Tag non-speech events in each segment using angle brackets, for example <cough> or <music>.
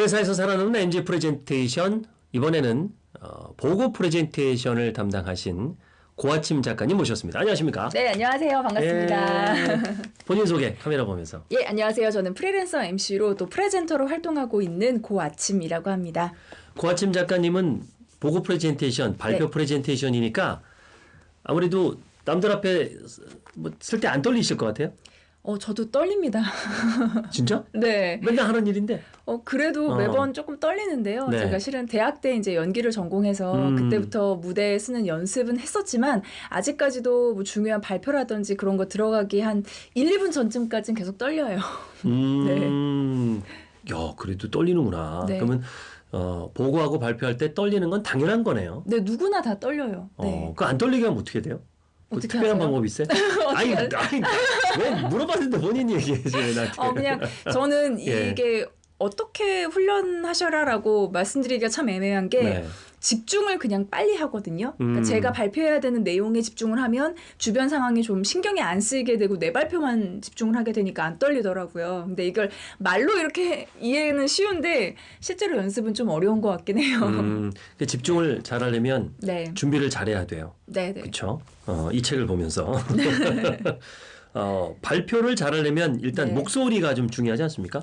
그 회사에서 살아남는 NG 프레젠테이션 이번에는 어, 보고 프레젠테이션을 담당하신 고아침 작가님 모셨습니다. 안녕하십니까? 네, 안녕하세요. 반갑습니다. 예, 본인 소개 카메라 보면서. <laughs> 예, 안녕하세요. 저는 프리랜서 MC로 또 presenter로 활동하고 있는 고아침이라고 합니다. 고아침 작가님은 보고 프레젠테이션, 발표 네. 프레젠테이션이니까 아무래도 남들 앞에 뭐 설 때 안 떨리실 것 같아요. 어, 저도 떨립니다. <laughs> 진짜? 네. 맨날 하는 일인데. 어, 그래도 어. 매번 조금 떨리는데요. 네. 제가 실은 대학 때 이제 연기를 전공해서 음. 그때부터 무대에 쓰는 연습은 했었지만 아직까지도 뭐 중요한 발표라든지 그런 거 들어가기 한 1, 2분 전쯤까지는 계속 떨려요. <laughs> 음. 야, 그래도 떨리는구나. 네. 그러면 어, 보고하고 발표할 때 떨리는 건 당연한 거네요. 네, 누구나 다 떨려요. 네. 어, 그안 떨리게 하면 어떻게 돼요? 뭐 어떻게 특별한 하세요? 방법이 있어요? <laughs> 아니, 아니, 왜 물어봤는데 본인이 얘기해줘 나한테. 어, 그냥 저는 <laughs> 예. 이게 어떻게 훈련하셔라라고 말씀드리기가 참 애매한 게 네. 집중을 그냥 빨리 하거든요. 그러니까 음. 제가 발표해야 되는 내용에 집중을 하면 주변 상황이 좀 신경이 안 쓰이게 되고 내 발표만 집중을 하게 되니까 안 떨리더라고요. 근데 이걸 말로 이렇게 <laughs> 이해는 쉬운데 실제로 연습은 좀 어려운 것 같긴 해요. 음, 그 집중을 잘하려면 네, 준비를 잘해야 돼요. 네, 네. 그렇죠? 어, 이 책을 보면서 <laughs> 어, 발표를 잘하려면 일단 네. 목소리가 좀 중요하지 않습니까?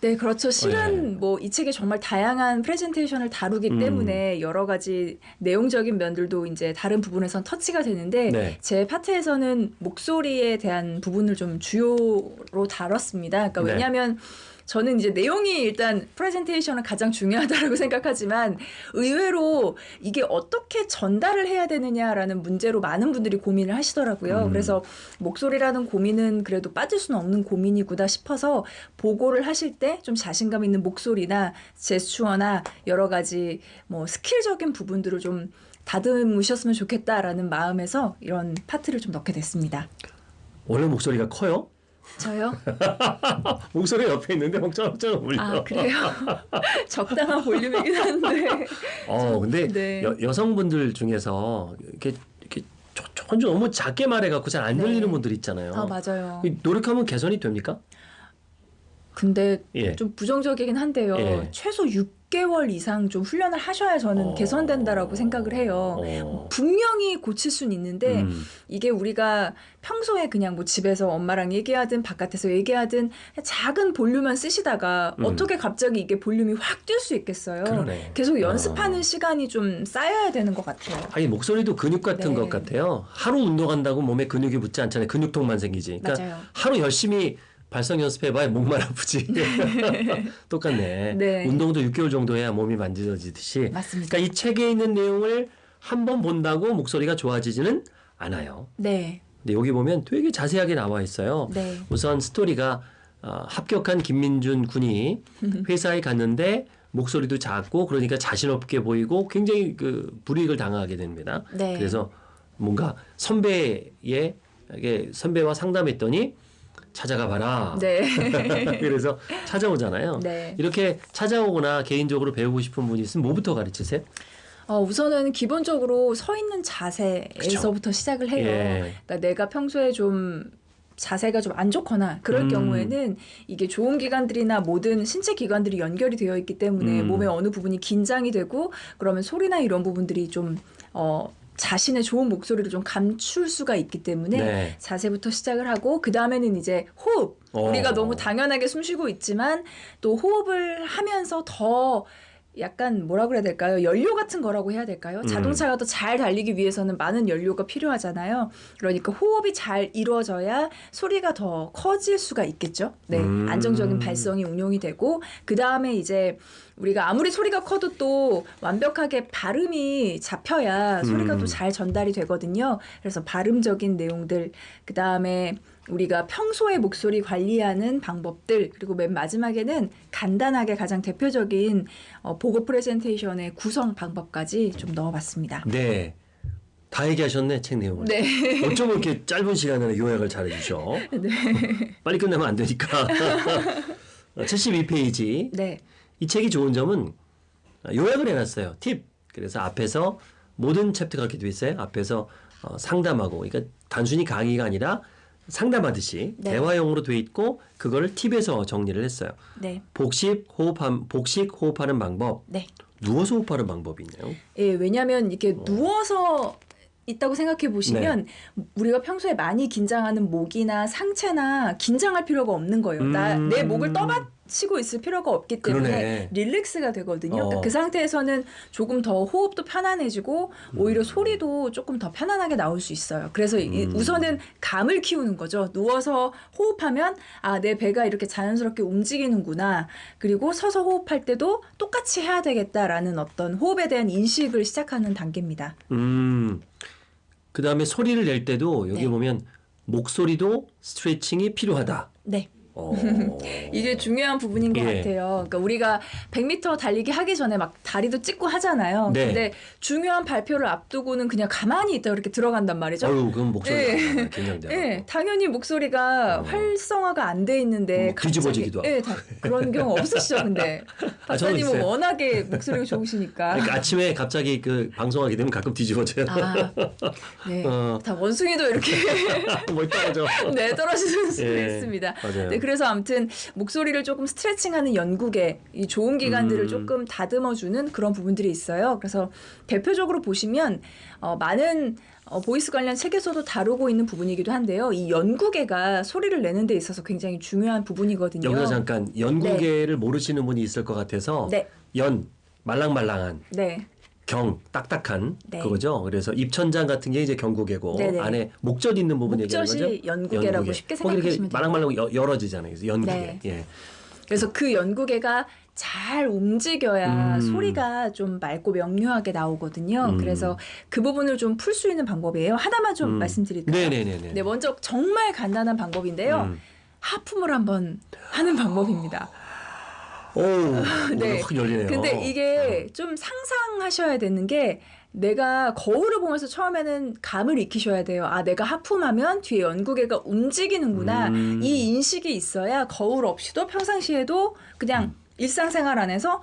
네, 그렇죠. 네. 실은 뭐이 책에 정말 다양한 프레젠테이션을 다루기 음. 때문에 여러 가지 내용적인 면들도 이제 다른 부분에선 터치가 되는데 네. 제 파트에서는 목소리에 대한 부분을 좀 주요로 다뤘습니다. 그러니까 네. 왜냐하면 저는 이제 내용이 일단 프레젠테이션은 가장 중요하다고 <laughs> 생각하지만 의외로 이게 어떻게 전달을 해야 되느냐라는 문제로 많은 분들이 고민을 하시더라고요. 음. 그래서 목소리라는 고민은 그래도 빠질 수는 없는 고민이구나 싶어서 보고를 하실 때 좀 자신감 있는 목소리나 제스처나 여러 가지 뭐 스킬적인 부분들을 좀 다듬으셨으면 좋겠다라는 마음에서 이런 파트를 좀 넣게 됐습니다. 원래 목소리가 커요? 저요? <laughs> 목소리 옆에 있는데 엉짱엉짱 울려. 아 그래요? <laughs> 적당한 볼륨이긴 한데. 어, 근데 네. 여, 여성분들 중에서 이렇게 이렇게 조- 조금 좀 너무 작게 말해갖고 잘안 네. 들리는 분들 있잖아요. 아 맞아요. 이 노력하면 개선이 됩니까? 근데 예. 좀 부정적이긴 한데요. 예. 최소 6개월 이상 좀 훈련을 하셔야 저는 어. 개선된다라고 생각을 해요. 어. 분명히 고칠 수는 있는데 음. 이게 우리가 평소에 그냥 뭐 집에서 엄마랑 얘기하든 바깥에서 얘기하든 작은 볼륨만 쓰시다가 음. 어떻게 갑자기 이게 볼륨이 확 뛸 수 있겠어요. 그러네. 계속 연습하는 어. 시간이 좀 쌓여야 되는 것 같아요. 아니 목소리도 근육 같은 네. 것 같아요. 하루 운동한다고 몸에 근육이 붙지 않잖아요. 근육통만 생기지. 그러니까 맞아요. 하루 열심히 발성 연습해봐야 목만 <laughs> 아프지. <laughs> 똑같네. 네. 운동도 6개월 정도 해야 몸이 만져지듯이. 맞습니다. 그러니까 이 책에 있는 내용을 한 번 본다고 목소리가 좋아지지는 않아요. 네, 근데 여기 보면 되게 자세하게 나와 있어요. 네, 우선 스토리가 어, 합격한 김민준 군이 <laughs> 회사에 갔는데 목소리도 작고 그러니까 자신 없게 보이고 굉장히 그 불이익을 당하게 됩니다. 네. 그래서 뭔가 선배의 선배와 상담했더니 찾아가 봐라. 네, <laughs> 그래서 찾아오잖아요. 네. 이렇게 찾아오거나 개인적으로 배우고 싶은 분이 있으면 뭐부터 가르치세요? 어, 우선은 기본적으로 서 있는 자세에서부터 시작을 해요. 예. 그러니까 내가 평소에 좀 자세가 좀 안 좋거나 그럴 음. 경우에는 이게 좋은 기관들이나 모든 신체 기관들이 연결이 되어 있기 때문에 음. 몸의 어느 부분이 긴장이 되고 그러면 소리나 이런 부분들이 좀 어, 자신의 좋은 목소리를 좀 감출 수가 있기 때문에 네. 자세부터 시작을 하고 그 다음에는 이제 호흡. 어. 우리가 너무 당연하게 숨 쉬고 있지만 또 호흡을 하면서 더 약간 뭐라 그래야 될까요? 연료 같은 거라고 해야 될까요? 음. 자동차가 더 잘 달리기 위해서는 많은 연료가 필요하잖아요. 그러니까 호흡이 잘 이루어져야 소리가 더 커질 수가 있겠죠. 네. 음. 안정적인 발성이 운용이 되고 그 다음에 이제 우리가 아무리 소리가 커도 또 완벽하게 발음이 잡혀야 소리가 음. 또잘 전달이 되거든요. 그래서 발음적인 내용들 그 다음에 우리가 평소에 목소리 관리하는 방법들 그리고 맨 마지막에는 간단하게 가장 대표적인 어, 보고 프레젠테이션의 구성 방법까지 좀 넣어봤습니다. 네. 다 얘기하셨네 책 내용을. 네. <laughs> 어쩜 이렇게 짧은 시간에 요약을 잘 해주셔. <laughs> 네. 빨리 끝내면 안 되니까. <laughs> 72페이지. 네. 이 책이 좋은 점은 요약을 해놨어요. 팁. 그래서 앞에서 모든 챕터가 이렇게 돼 있어요. 앞에서 어, 상담하고, 그러니까 단순히 강의가 아니라 상담하듯이 네. 대화용으로 돼 있고 그거를 팁에서 정리를 했어요. 네. 복식 호흡함 복식 호흡하는 방법, 네. 누워서 호흡하는 방법이 있네요. 예, 왜냐하면 이렇게 누워서 있다고 생각해 보시면 네. 우리가 평소에 많이 긴장하는 목이나 상체나 긴장할 필요가 없는 거예요. 나 음. 내 목을 떠받 치고 있을 필요가 없기 때문에 그러네. 릴렉스가 되거든요. 어. 그 상태에서는 조금 더 호흡도 편안해지고 음. 오히려 소리도 조금 더 편안하게 나올 수 있어요. 그래서 이- 음. 우선은 감을 키우는 거죠. 누워서 호흡하면 아, 내 배가 이렇게 자연스럽게 움직이는구나. 그리고 서서 호흡할 때도 똑같이 해야 되겠다라는 어떤 호흡에 대한 인식을 시작하는 단계입니다. 음. 그 다음에 소리를 낼 때도 여기 네. 보면 목소리도 스트레칭이 필요하다. 네. 어. <laughs> 이게 중요한 부분인 것 예. 같아요. 그러니까 우리가 100m 달리기 하기 전에 막 다리도 찢고 하잖아요. 네. 근데 중요한 발표를 앞두고는 그냥 가만히 있다 이렇게 들어간단 말이죠. 어유 그럼 목소리가 예. 긴장돼. 예, 당연히 목소리가 어. 활성화가 안 돼 있는데 뭐 뒤집어지기도 예, 다, 그런 경우 없으시죠, 근데 <laughs> 아, 박사님은 있어요. 워낙에 목소리가 좋으시니까. 그러니까 아침에 갑자기 그 방송하게 되면 가끔 뒤집어져요. 아, 네, <laughs> 어. 다 원숭이도 이렇게 뭘 떨어져. 네 떨어지는 수도 예, 있습니다. 맞아요. 네, 그래서 아무튼 목소리를 조금 스트레칭하는 연구개 이 조음 기관들을 음. 조금 다듬어주는 그런 부분들이 있어요. 그래서 대표적으로 보시면 어, 많은 어, voice 관련 책에서도 다루고 있는 부분이기도 한데요. 이 연구개가 소리를 내는 데 있어서 굉장히 중요한 부분이거든요. 여기서 잠깐 연구개를 모르시는 분이 있을 것 같아서 네, 연 말랑말랑한 네, 경 딱딱한 네. 그거죠. 그래서 입천장 같은 게 이제 경구개고 네네. 안에 목젖 있는 부분 얘기하는 거죠. 목젖이 연구개라고 연구개. 쉽게 생각하시면 돼요. 말랑말랑 여- 열어지잖아요. 그래서 연구개. 네. 예. 그래서 그 연구계가 잘 움직여야 음. 소리가 좀 맑고 명료하게 나오거든요. 음. 그래서 그 부분을 좀 풀 수 있는 방법이에요. 하나만 좀 음. 말씀드릴까요? 네네네네. 네, 먼저 정말 간단한 방법인데요. 음. 하품을 한번 하는 방법입니다. 오, <laughs> 네. 네. 확 열리네요. 근데 이게 좀 상상하셔야 되는 게 내가 거울을 보면서 처음에는 감을 익히셔야 돼요. 아, 내가 하품하면 뒤에 연구개가 움직이는구나. 음. 이 인식이 있어야 거울 없이도 평상시에도 그냥 음. 일상생활 안에서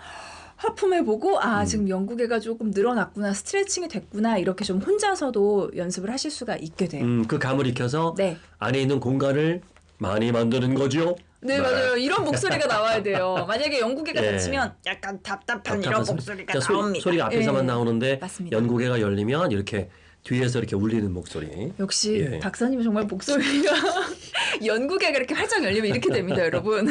하품해보고 아 음. 지금 연구개가 조금 늘어났구나 스트레칭이 됐구나 이렇게 좀 혼자서도 연습을 하실 수가 있게 돼요. 음, 그 감을 익혀서 네. 안에 있는 공간을 많이 만드는 거죠. 네, 맞아요. 이런 목소리가 나와야 돼요. <laughs> 만약에 연구개가 예. 닫히면 약간 답답한 답답한 이런 소리. 목소리가 그러니까 소리- 나옵니다. 소 리가 앞에서만 예. 나오는데 맞습니다. 연구개가 열리면 이렇게 뒤에서 이렇게 울리는 목소리. 역시 예. 박사님 정말 목소리가 <laughs> 연구개가 이렇게 활짝 열리면 이렇게 됩니다, <laughs> 여러분.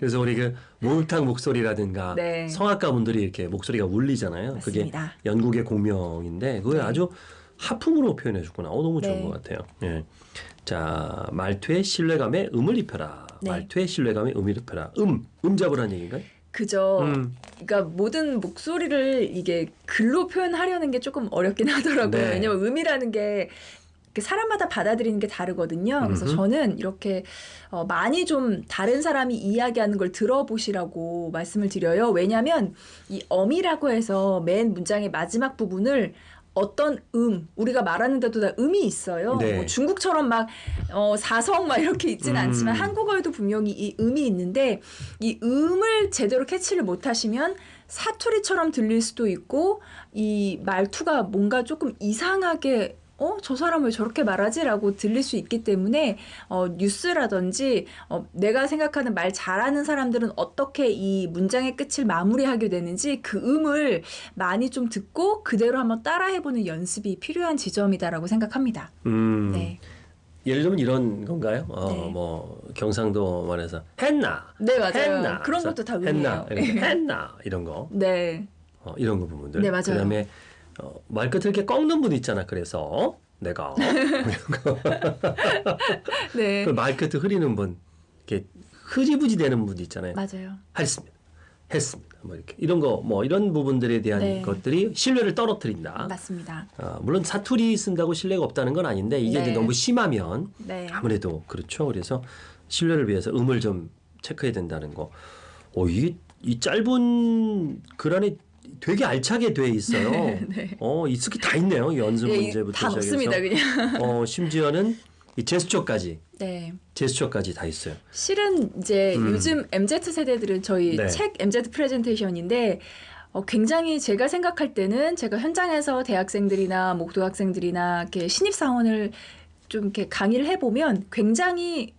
그래서 우리 그 목욕탕 목소리라든가 네. 성악가 분들이 이렇게 목소리가 울리잖아요. 그게 맞습니다. 연구의 공명인데 그걸 네. 아주 하품으로 표현해 줬구나. 어, 너무 좋은 네. 것 같아요. 예. 자, 말투에 신뢰감에 음을 입혀라. 네. 말투에 신뢰감에 음을 입혀라. 음, 음 잡으라는 얘기인가요? 그죠. 음. 그러니까 모든 목소리를 이게 글로 표현하려는 게 조금 어렵긴 하더라고요. 네. 왜냐면 음이라는 게그 사람마다 받아들이는 게 다르거든요. 그래서 음흠. 저는 이렇게 어, 많이 좀 다른 사람이 이야기하는 걸 들어보시라고 말씀을 드려요. 왜냐하면 이 엄이라고 해서 맨 문장의 마지막 부분을 어떤 음 우리가 말하는데도 다 음이 있어요. 네. 뭐 중국처럼 막 어, 사성 막 이렇게 있지는 음. 않지만 한국어에도 분명히 이 음이 있는데 이 음을 제대로 캐치를 못하시면 사투리처럼 들릴 수도 있고 이 말투가 뭔가 조금 이상하게 어, 저 사람 왜 저렇게 말하지라고 들릴 수 있기 때문에 어, 뉴스라든지 어, 내가 생각하는 말 잘하는 사람들은 어떻게 이 문장의 끝을 마무리하게 되는지 그 음을 많이 좀 듣고 그대로 한번 따라해보는 연습이 필요한 지점이다라고 생각합니다. 음. 네, 예를 들면 이런 건가요? 어, 네. 뭐 경상도 말해서 했나? 네 맞아요. 했나? 그런 것도 다 했나? 음이에요. 이런 거, 했나? 이런 거. 네, 어, 이런 거 부분들. 네, 맞아요. 그다음에 어, 말 끝을 이렇게 꺾는 분 있잖아. 그래서 내가 <laughs> 네, 그 말 끝을 흐리는 분, 이렇게 흐지부지 되는 분 있잖아요. 맞아요. 했습니다. 했습니다. 뭐 이렇게 이런 거 뭐 이런 부분들에 대한 네. 것들이 신뢰를 떨어뜨린다. 맞습니다. 어, 물론 사투리 쓴다고 신뢰가 없다는 건 아닌데 이게 네. 너무 심하면 네, 아무래도 그렇죠. 그래서 신뢰를 위해서 음을 좀 체크해야 된다는 거. 어, 이게 이 짧은 글 안에 되게 알차게 돼 있어요. <laughs> 네. 어, 있을 게다 있네요. 연습 네, 문제부터 다 시작해서. 그냥. 어, 심지어는 이 제스처까지 네. 제스처까지 다 있어요. 실은 이제 음. 요즘 MZ 세대들은 저희 네. 책 MZ 프레젠테이션인데 어, 굉장히 제가 생각할 때는 제가 현장에서 대학생들이나 뭐 고등학생들이나 이렇게 신입 사원을 좀 이렇게 강의를 해보면 굉장히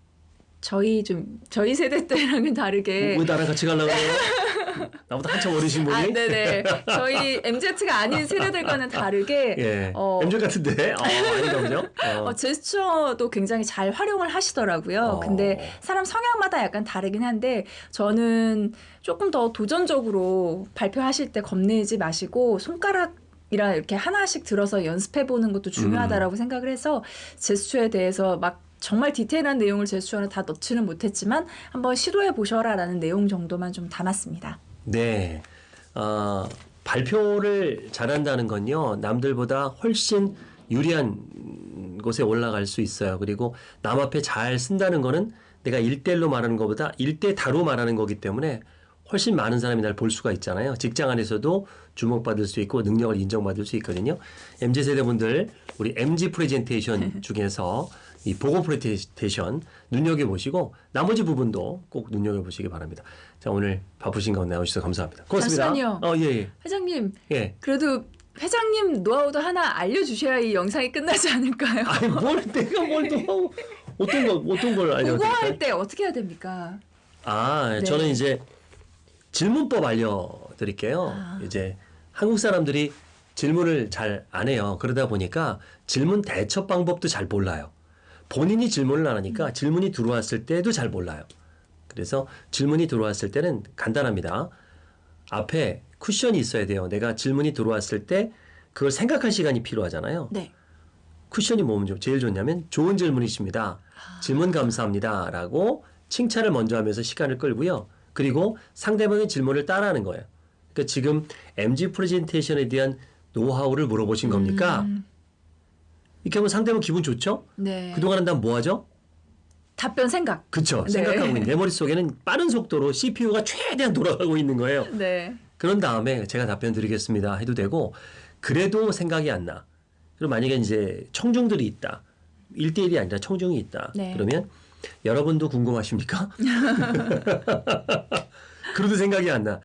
저희 좀 저희 세대 <laughs> 때랑은 다르게 왜 나랑 같이 가려고? <laughs> <laughs> 나보다 한참 어리신 분이? 아, 네네. 저희 MZ가 아닌 세대들과는 다르게 <laughs> 예. 어. MZ 같은데? 어, 아닌가 보죠? 어. 어, 제스처도 굉장히 잘 활용을 하시더라고요. 어. 근데 사람 성향마다 약간 다르긴 한데 저는 조금 더 도전적으로 발표하실 때 겁내지 마시고 손가락 이라 이렇게 하나씩 들어서 연습해 보는 것도 중요하다라고 생각을 해서 제스처에 대해서 막 정말 디테일한 내용을 제스처는 다 넣지는 못했지만 한번 시도해 보셔라 라는 내용 정도만 좀 담았습니다. 네. 어, 발표를 잘한다는 건요, 남들보다 훨씬 유리한 곳에 올라갈 수 있어요. 그리고 남 앞에 잘 선다는 거는 내가 일대일로 말하는 것보다 일대 다로 말하는 거기 때문에 훨씬 많은 사람이 날 볼 수가 있잖아요. 직장 안에서도 주목받을 수 있고 능력을 인정받을 수 있거든요. MZ 세대분들 우리 MZ 프레젠테이션 <laughs> 중에서 이 보고 프레젠테이션 눈여겨 보시고 나머지 부분도 꼭 눈여겨 보시기 바랍니다. 자 오늘 바쁘신 가운데 나오셔서 감사합니다. 고맙습니다. 잠시만요. 어 예, 회장님, 예. 예. 그래도 회장님 노하우도 하나 알려주셔야 이 영상이 끝나지 않을까요? 아니 뭘 내가 뭘 또 어떤 거 어떤 걸 알려드릴까요? 보고할 때 어떻게 해야 됩니까? 아, 네. 저는 이제 질문법 알려드릴게요. 아. 이제 한국 사람들이 질문을 잘 안 해요. 그러다 보니까 질문 대처 방법도 잘 몰라요. 본인이 질문을 안 하니까 음. 질문이 들어왔을 때도 잘 몰라요. 그래서 질문이 들어왔을 때는 간단합니다. 앞에 쿠션이 있어야 돼요. 내가 질문이 들어왔을 때 그걸 생각할 시간이 필요하잖아요. 네. 쿠션이 뭐면 좀 제일 좋냐면 좋은 질문이십니다. 질문 감사합니다. 라고 칭찬을 먼저 하면서 시간을 끌고요. 그리고 상대방의 질문을 따라하는 거예요. 그러니까 지금 MG 프레젠테이션에 대한 노하우를 물어보신 겁니까? 음, 이렇게 하면 상대방 기분 좋죠? 네. 그동안은 난 뭐 하죠? 답변 생각. 그쵸. 네. 생각하고 있는 <laughs> 내 머릿속에는 빠른 속도로 CPU가 최대한 돌아가고 있는 거예요. 네. 그런 다음에 제가 답변 드리겠습니다 해도 되고 그래도 생각이 안 나. 그럼 만약에 이제 청중들이 있다. 1대1이 아니라 청중이 있다. 네. 그러면 여러분도 궁금하십니까? <laughs> <laughs> 그래도 생각이 안 나.